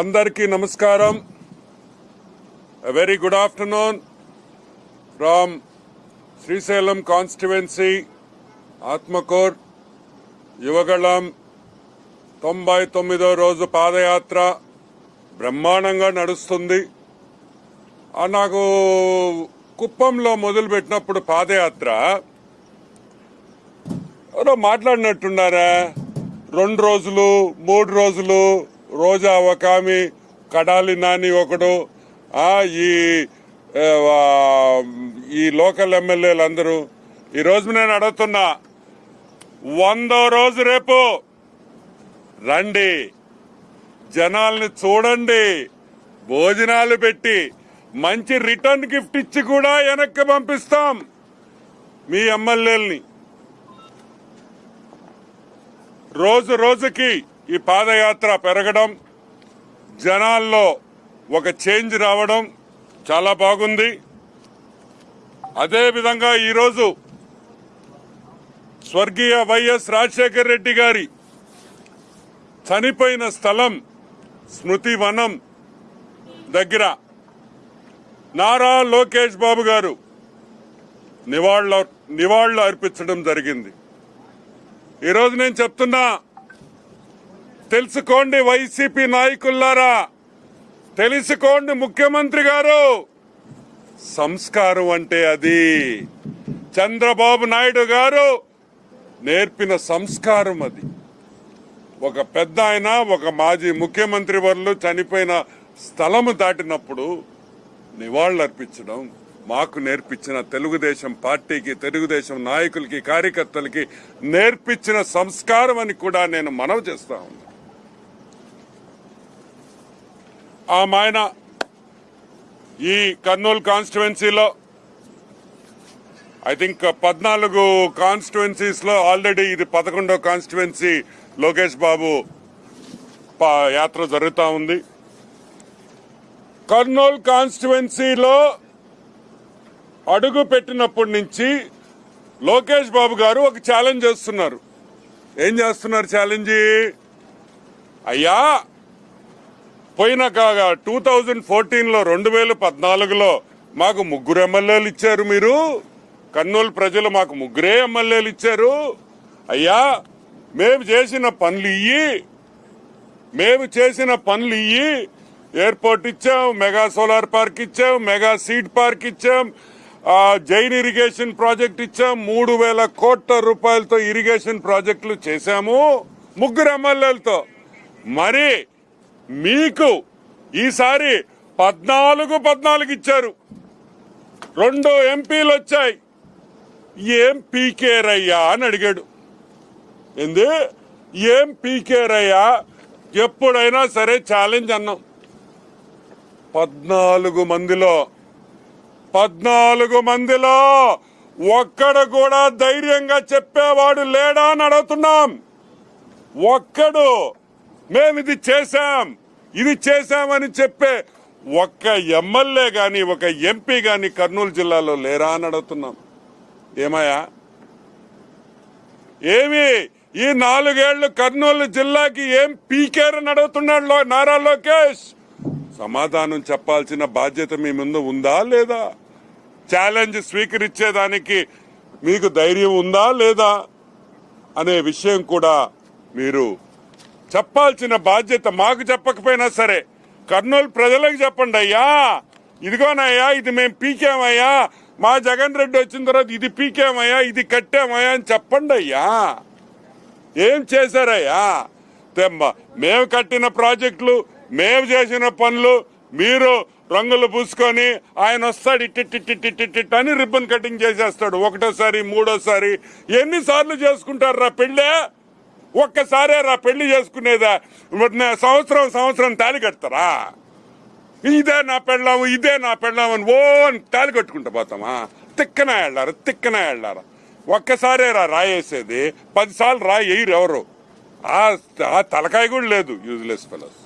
అందరికీ నమస్కారం. Very good afternoon from Srisailam constituency Atmakur Yuvagalam తొంభై తొమ్మిదో రోజు పాదయాత్ర బ్రహ్మాండంగా నడుస్తుంది. ఆ నాకు కుప్పంలో మొదలుపెట్టినప్పుడు పాదయాత్ర. ఎవరో మాట్లాడినట్టున్నారా? రెండు రోజులు మూడు రోజులు రోజా ఒక ఆమె కడాలి నాని ఒకడు ఈ ఈ లోకల్ ఎమ్మెల్యేలు అందరూ ఈ రోజు నేను అడుగుతున్నా వందో రోజు రేపు రండి. జనాల్ని చూడండి. భోజనాలు పెట్టి మంచి రిటర్న్ గిఫ్ట్ ఇచ్చి కూడా వెనక్కి పంపిస్తాం మీ ఎమ్మెల్యేలని. రోజు రోజుకి ఈ పాదయాత్ర పెరగడం జనాల్లో ఒక చేంజ్ రావడం చాలా బాగుంది. అదేవిధంగా ఈరోజు స్వర్గీయ వైఎస్ రాజశేఖర్ రెడ్డి గారి చనిపోయిన స్థలం స్మృతి వనం దగ్గర నారా లోకేష్ బాబు గారు నివాళులు నివాళులు అర్పించడం జరిగింది. ఈరోజు నేను చెప్తున్నా తెలుసుకోండి వైసీపీ నాయకులారా తెలుసుకోండి ముఖ్యమంత్రి గారు. సంస్కారం అంటే అది. చంద్రబాబు నాయుడు గారు నేర్పిన సంస్కారం అది. ఒక పెద్ద ఆయన ఒక మాజీ ముఖ్యమంత్రి వర్లు చనిపోయిన స్థలము దాటినప్పుడు నివాళులు అర్పించడం మాకు నేర్పించిన తెలుగుదేశం పార్టీకి తెలుగుదేశం నాయకులకి కార్యకర్తలకి నేర్పించిన సంస్కారం అని కూడా నేను మనవి చేస్తా ఉన్నా ఈ కర్నూలు కాన్స్టిట్యువెన్సీలో ఐ థింక్ పద్నాలుగు కాన్స్టిట్యువెన్సీస్లో ఆల్రెడీ ఇది పదకొండో కాన్స్టిట్యువెన్సీ లోకేష్ బాబు పా- యాత్ర జరుగుతూ ఉంది. కర్నూలు కాన్స్టిట్యువెన్సీలో అడుగు పెట్టినప్పటి నుంచి లోకేష్ బాబు గారు ఒక ఛాలెంజ్ చేస్తున్నారు. ఏం చేస్తున్నారు ఛాలెంజ్? అయ్యా పోయిన టూ థౌజండ్ ఫోర్టీన్లో రెండు వేల పద్నాలుగులో మాకు ముగ్గురు ఎమ్మెల్యేలు ఇచ్చారు మీరు. కర్నూలు ప్రజలు మాకు ముగ్గురే ఎమ్మెల్యేలు ఇచ్చారు. అయ్యా మేము చేసిన పనులు ఇయ్యి మేము చేసిన పనులు ఇయ్యి ఎయిర్పోర్ట్ ఇచ్చాం మెగా సోలార్ పార్క్ ఇచ్చాం మెగా సీడ్ పార్క్ ఇచ్చాం జైన్ ఇరిగేషన్ ప్రాజెక్ట్ ఇచ్చాం మూడు వేల కోట్ల రూపాయలతో ఇరిగేషన్ ప్రాజెక్టులు చేశాము ముగ్గురు ఎమ్మెల్యేలతో. మరి మీకు ఈసారి పద్నాలుగు పద్నాలుగు ఇచ్చారు. రెండు ఎంపీలు వచ్చాయి. ఏం పీకేరయ్యా అని అడిగాడు. ఏంది? ఏం పీకేరయ్యా ఎప్పుడైనా సరే ఛాలెంజ్ అన్నాం. పద్నాలుగు మందిలో పద్నాలుగు మందిలో ఒక్కడు కూడా ధైర్యంగా చెప్పేవాడు లేడా అని అడుగుతున్నాం. ఒక్కడు మేము ఇది చేశాం. ఇది చేశామని చెప్పే ఒక్క ఎమ్మెల్యే గాని ఒక ఎంపీ గాని కర్నూలు జిల్లాలో లేరా అని అడుగుతున్నాం. ఏమయ్యా? ఏమి? ఈ నాలుగేళ్ళు కర్నూలు జిల్లాకి ఏం పీకేరని అడుగుతున్నాడు నారా లోకేష్? సమాధానం చెప్పాల్సిన బాధ్యత మీ ముందు ఉందా లేదా? ఛాలెంజ్ స్వీకరించేదానికి మీకు ధైర్యం ఉందా లేదా? అనే విషయం కూడా మీరు చెప్పాల్సిన బాధ్యత మాకు చెప్పకపోయినా సరే కర్నూలు ప్రజలకు చెప్పండి అయ్యా. ఇదిగోనయ్యా ఇది మేము పీకామయ్యా. మా జగన్ రెడ్డి వచ్చిన తర్వాత ఇది పీకామయ్యా ఇది కట్టామయ్యా అని చెప్పండి అయ్యా. ఏం చేశారయ్యా? తెమ్మా మేము కట్టిన ప్రాజెక్టులు మేము చేసిన పనులు మీరు రంగులు పూసుకొని ఆయన వస్తాడు ఇట్టిట్టిట్టిట్టిట్ అని రిబ్బన్ కటింగ్ చేసేస్తాడు ఒకటోసారి మూడోసారి. ఎన్నిసార్లు చేసుకుంటారు రా పెళ్ళే? ఒక్కసారే రా పెళ్ళి చేసుకునేదా? సంవత్సరం సంవత్సరం తాళి కడతారా? ఇదే నా పెళ్ళాము ఇదే నా పెళ్ళాము అని ఓ అని తాళి కట్టుకుంటా పోతామా? తిక్కన వెళ్ళారా తిక్కన వెళ్ళారా ఒక్కసారే రా రాయేసేది. పదిసార్లు రాయి ఎయ్యరు ఎవరు? ఆ ఆ తలకాయ కూడా లేదు యూజ్లెస్ ఫెలోస్